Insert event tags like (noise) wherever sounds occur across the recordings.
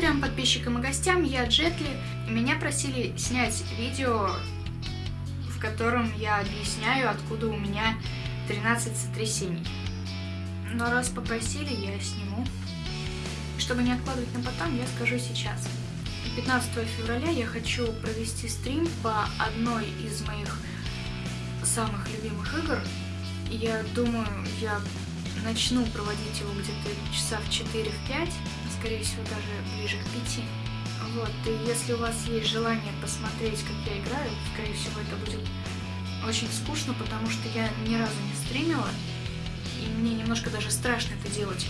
Трем подписчикам и гостям, я Джетли, меня просили снять видео, в котором я объясняю, откуда у меня 13 сотрясений. Но раз попросили, я сниму. Чтобы не откладывать на потом, я скажу сейчас. 15 февраля я хочу провести стрим по одной из моих самых любимых игр. Я думаю, я начну проводить его где-то часа в 4-5, скорее всего даже ближе к 5. Вот, и если у вас есть желание посмотреть, как я играю, скорее всего это будет очень скучно, потому что я ни разу не стримила, и мне немножко даже страшно это делать.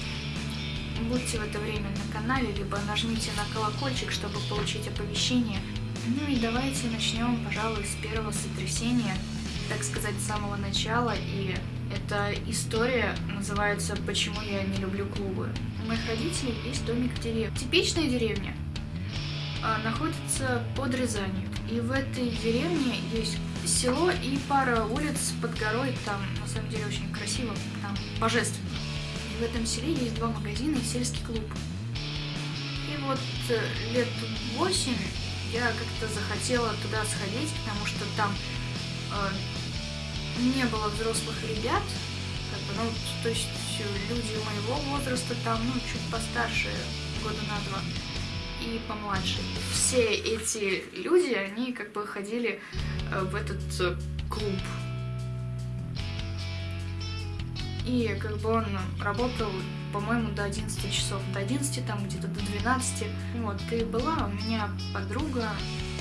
Будьте в это время на канале, либо нажмите на колокольчик, чтобы получить оповещение. Ну и давайте начнем, пожалуй, с первого сотрясения, так сказать, с самого начала. И эта история называется «Почему я не люблю клубы». У моих родителей есть домик в деревне. Типичная деревня а, находится под Рязанью. И в этой деревне есть село и пара улиц под горой. Там, на самом деле, очень красиво, там божественно в этом селе есть два магазина и сельский клуб. И вот э, лет 8 я как-то захотела туда сходить, потому что там э, не было взрослых ребят, как бы, ну, то есть люди моего возраста там, ну, чуть постарше, года на два, и помладше. Все эти люди, они как бы ходили э, в этот э, клуб и как бы он работал, по-моему, до 11 часов, до 11, там где-то до 12. Вот, и была у меня подруга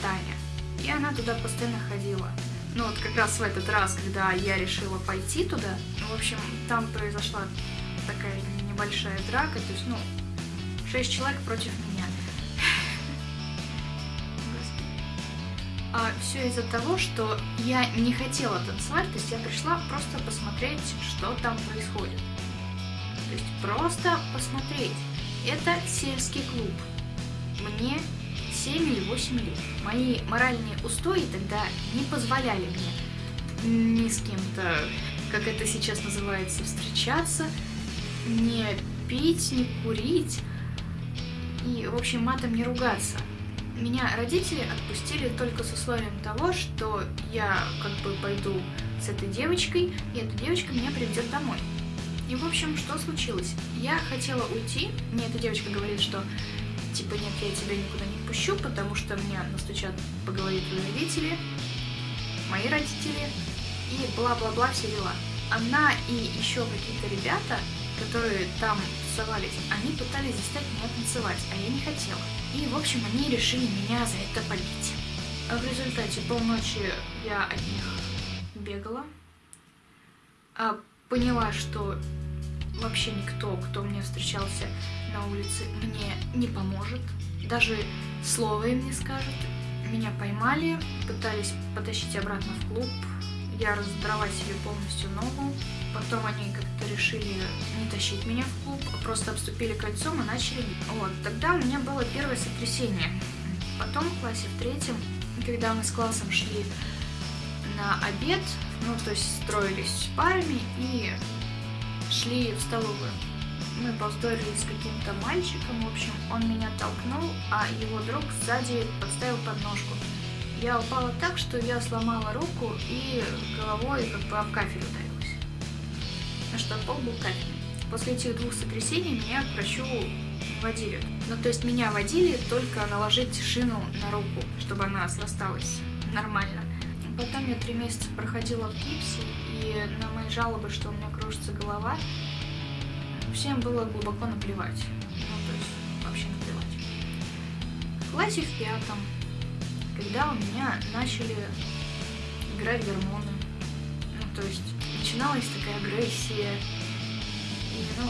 Таня, и она туда постоянно ходила. Ну вот как раз в этот раз, когда я решила пойти туда, в общем, там произошла такая небольшая драка, то есть, ну, 6 человек против меня. (laughs) А все из-за того, что я не хотела танцевать, то есть я пришла просто посмотреть, что там происходит. То есть просто посмотреть. Это сельский клуб. Мне 7 или 8 лет. Мои моральные устои тогда не позволяли мне ни с кем-то, как это сейчас называется, встречаться, не пить, не курить и, в общем, матом не ругаться. Меня родители отпустили только с условием того, что я как бы пойду с этой девочкой, и эта девочка меня приведет домой. И, в общем, что случилось? Я хотела уйти, мне эта девочка говорит, что типа нет, я тебя никуда не пущу, потому что мне настучат по голове твои родители, мои родители, и бла-бла-бла все дела. Она и еще какие-то ребята которые там тусовались, они пытались заставить меня танцевать, а я не хотела. И, в общем, они решили меня за это побить. А в результате полночи я от них бегала, а поняла, что вообще никто, кто мне встречался на улице, мне не поможет, даже слова им не скажет. Меня поймали, пытались потащить обратно в клуб, я раздрала себе полностью ногу. Потом они как-то решили не тащить меня в клуб, а просто обступили кольцом и начали... Вот, тогда у меня было первое сотрясение. Потом в классе в третьем, когда мы с классом шли на обед, ну, то есть строились парами и шли в столовую. Мы повздорили с каким-то мальчиком, в общем, он меня толкнул, а его друг сзади подставил подножку. Я упала так, что я сломала руку и головой как бы об кафель ударилась. На что пол был кафельный. После этих двух сотрясений меня к врачу водили. Ну, то есть меня водили только наложить шину на руку, чтобы она срасталась нормально. Потом я три месяца проходила в гипсе, и на мои жалобы, что у меня кружится голова, всем было глубоко наплевать. Ну, то есть вообще наплевать. В классе в пятом когда у меня начали играть гормоны. Ну, то есть начиналась такая агрессия. И, ну,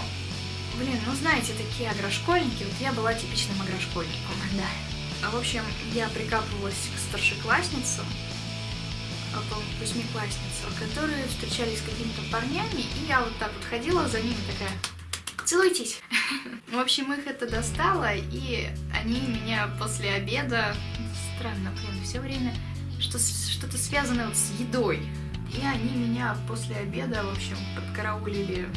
блин, ну знаете, такие агрошкольники, вот я была типичным агрошкольником, (laughs) да. А, в общем, я прикапывалась к старшеклассницам, а, по восьмиклассницам, которые встречались с какими-то парнями, и я вот так вот ходила за ними такая, целуйтесь. В общем, их это достало, и они меня после обеда странно, блин, все время что-то связанное вот с едой. И они меня после обеда, в общем, подкараулили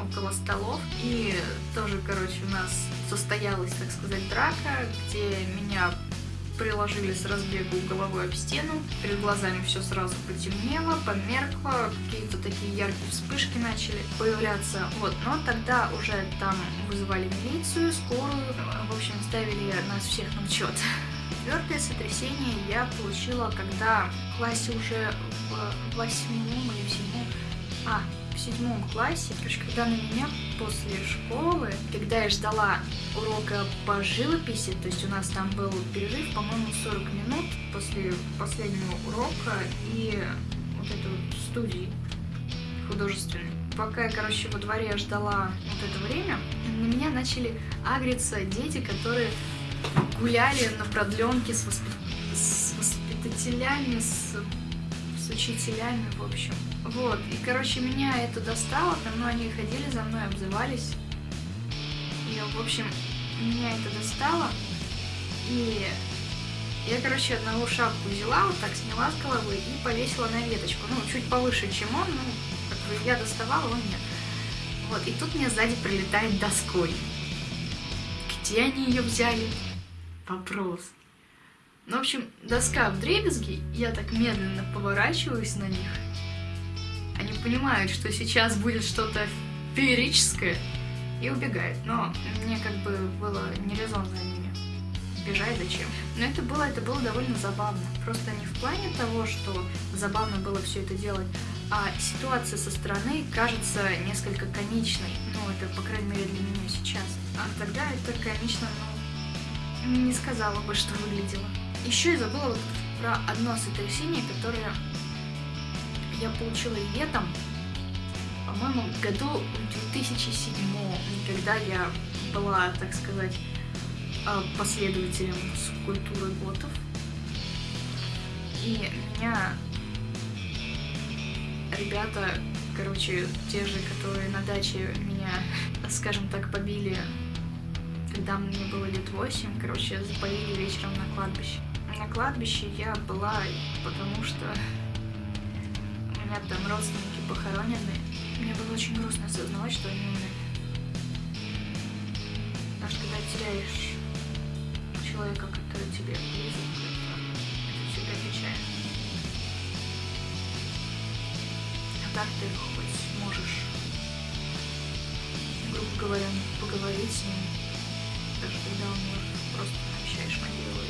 около столов. И тоже, короче, у нас состоялась, так сказать, драка, где меня приложили с разбегу головой об стену, перед глазами все сразу потемнело, померкло, какие-то такие яркие вспышки начали появляться. Вот, но тогда уже там вызывали милицию, скорую, в общем, ставили нас всех на учет. Четвертое сотрясение я получила, когда в классе уже в восьмом или в седьмом, а, в седьмом классе, короче, когда на меня после школы, когда я ждала урока по живописи, то есть у нас там был перерыв, по-моему, 40 минут после последнего урока и вот этой вот студии художественной. Пока я, короче, во дворе ждала вот это время, на меня начали агриться дети, которые гуляли на продленке с, воспит... с воспитателями, с... с учителями, в общем. Вот, и, короче, меня это достало, там, ну, они ходили за мной, обзывались. И, в общем, меня это достало. И я, короче, одного шапку взяла, вот так сняла с головы и повесила на веточку. Ну, чуть повыше, чем он, ну, как бы я доставала, он нет. Вот, и тут мне сзади прилетает доской. Где они ее взяли? Вопрос. Ну, в общем, доска в дребезги, я так медленно поворачиваюсь на них, они понимают, что сейчас будет что-то феерическое, и убегают. Но мне как бы было не резон за ними бежать зачем. Но это было, это было довольно забавно. Просто не в плане того, что забавно было все это делать, а ситуация со стороны кажется несколько комичной. Ну, это, по крайней мере, для меня сейчас. А тогда это комично, ну, не сказала бы, что выглядело. Еще я забыла вот про одно сотрясение, которое я получила летом, по-моему, году в 2007, когда я была, так сказать, а, последователем скульптуры готов. И меня ребята, короче, те же, которые на даче меня, (laughs) скажем так, побили, когда мне было лет 8, короче, запалили вечером на кладбище. На кладбище я была, потому что меня там родственники похоронены. Мне было очень грустно осознавать, что они умерли. Потому что когда теряешь человека, который тебе близок, это, всегда печально. А так ты хоть можешь, грубо говоря, поговорить с ним, даже когда он умер, просто обещаешь могилу.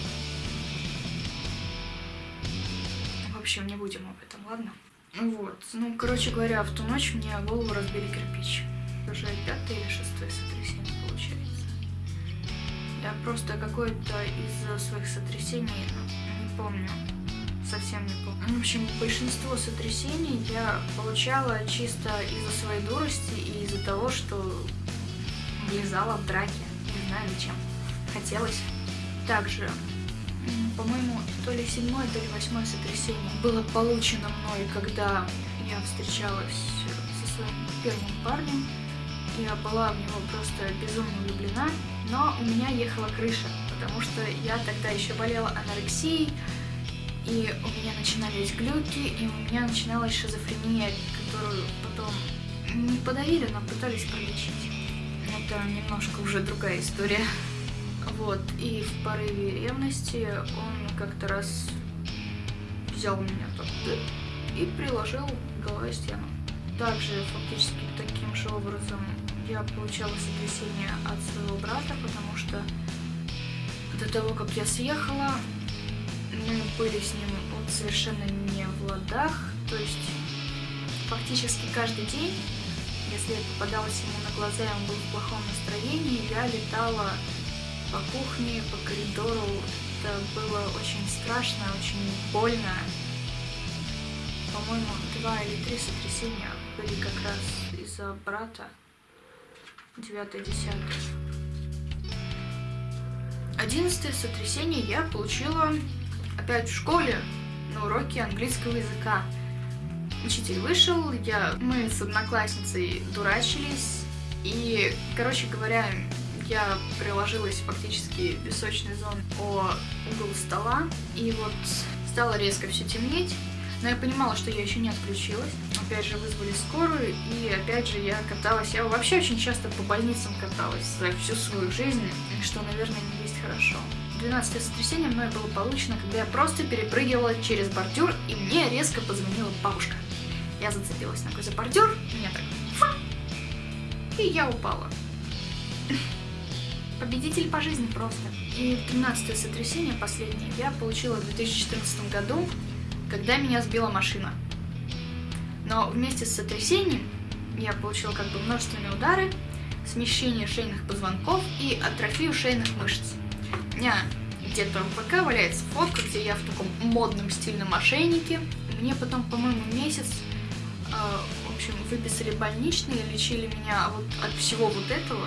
В общем, не будем об этом, ладно? Вот. Ну, короче говоря, в ту ночь мне голову разбили кирпич. Уже пятое или шестое сотрясение получается. Я просто какое-то из своих сотрясений, ну, не помню, совсем не помню. В общем, большинство сотрясений я получала чисто из-за своей дурости и из-за того, что влезала в драки. Не знаю зачем. Хотелось. Также по-моему, то ли седьмое, то ли восьмое сотрясение было получено мной, когда я встречалась со своим первым парнем. Я была в него просто безумно влюблена, но у меня ехала крыша, потому что я тогда еще болела анорексией, и у меня начинались глюки, и у меня начиналась шизофрения, которую потом не подавили, но пытались пролечить. Это немножко уже другая история. Вот, и в порыве ревности он как-то раз взял меня так и приложил головой стену. Также фактически таким же образом я получала сотрясение от своего брата, потому что до того, как я съехала, мы были с ним вот совершенно не в ладах, то есть фактически каждый день, если я попадалась ему на глаза, и он был в плохом настроении, я летала по кухне, по коридору. Это было очень страшно, очень больно. По-моему, два или три сотрясения были как раз из-за брата. Девятое, десятое. Одиннадцатое сотрясение я получила опять в школе на уроке английского языка. Учитель вышел, я, мы с одноклассницей дурачились, и, короче говоря, я приложилась фактически песочной зоны о угол стола, и вот стало резко все темнеть, но я понимала, что я еще не отключилась. опять же вызвали скорую, и опять же я каталась. Я вообще очень часто по больницам каталась за всю свою жизнь, что, наверное, не есть хорошо. 12 сотрясение мной было получено, когда я просто перепрыгивала через бордюр, и мне резко позвонила бабушка. Я зацепилась ногой за бордюр, меня так фа, и я упала. Победитель по жизни просто. И 13 сотрясение последнее я получила в 2014 году, когда меня сбила машина. Но вместе с сотрясением я получила как бы множественные удары, смещение шейных позвонков и атрофию шейных мышц. У меня где-то в ВК валяется фотка, где я в таком модном стильном ошейнике. Мне потом, по-моему, месяц э, в общем, выписали больничные, лечили меня вот от всего вот этого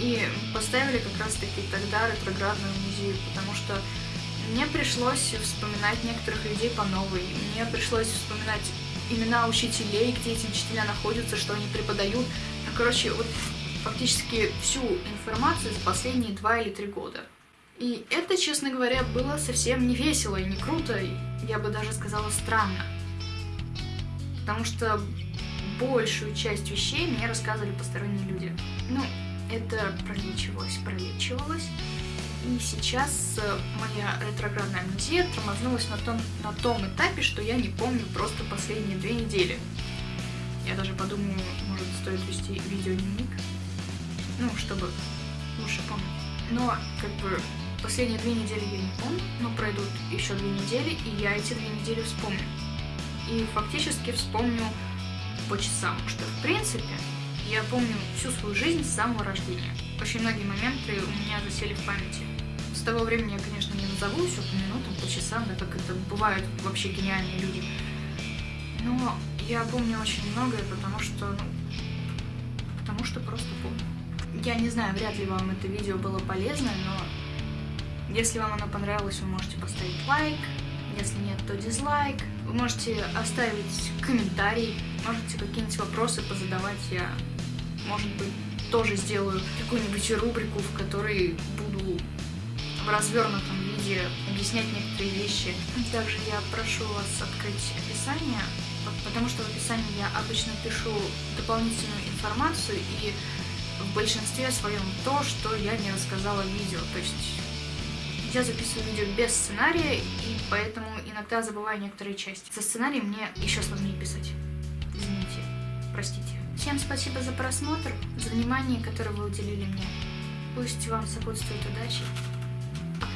и поставили как раз-таки тогда ретроградную музею, потому что мне пришлось вспоминать некоторых людей по новой, мне пришлось вспоминать имена учителей, где эти учителя находятся, что они преподают. Ну, короче, вот фактически всю информацию за последние два или три года. И это, честно говоря, было совсем не весело и не круто, я бы даже сказала странно. Потому что большую часть вещей мне рассказывали посторонние люди. Ну, это пролечивалось, пролечивалось. И сейчас э, моя ретроградная амнезия тормознулась на том, на том этапе, что я не помню просто последние две недели. Я даже подумаю, может стоит вести видеодневник, ну, чтобы лучше помнить. Но, как бы, последние две недели я не помню, но пройдут еще две недели, и я эти две недели вспомню. И фактически вспомню по часам, что, в принципе, я помню всю свою жизнь с самого рождения. Очень многие моменты у меня засели в памяти. С того времени я, конечно, не назову все по минутам, по часам, да как это бывают вообще гениальные люди. Но я помню очень многое, потому что, ну, потому что просто помню. Я не знаю, вряд ли вам это видео было полезно, но если вам оно понравилось, вы можете поставить лайк, если нет, то дизлайк. Вы можете оставить комментарий, можете какие-нибудь вопросы позадавать, я, может быть, тоже сделаю какую-нибудь рубрику, в которой буду в развернутом виде объяснять некоторые вещи. Также я прошу вас открыть описание, потому что в описании я обычно пишу дополнительную информацию и в большинстве своем то, что я не рассказала в видео. То есть я записываю видео без сценария, и поэтому иногда забываю некоторые части. За сценарием мне еще сложнее писать. Всем спасибо за просмотр, за внимание, которое вы уделили мне. Пусть вам сопутствует удачи.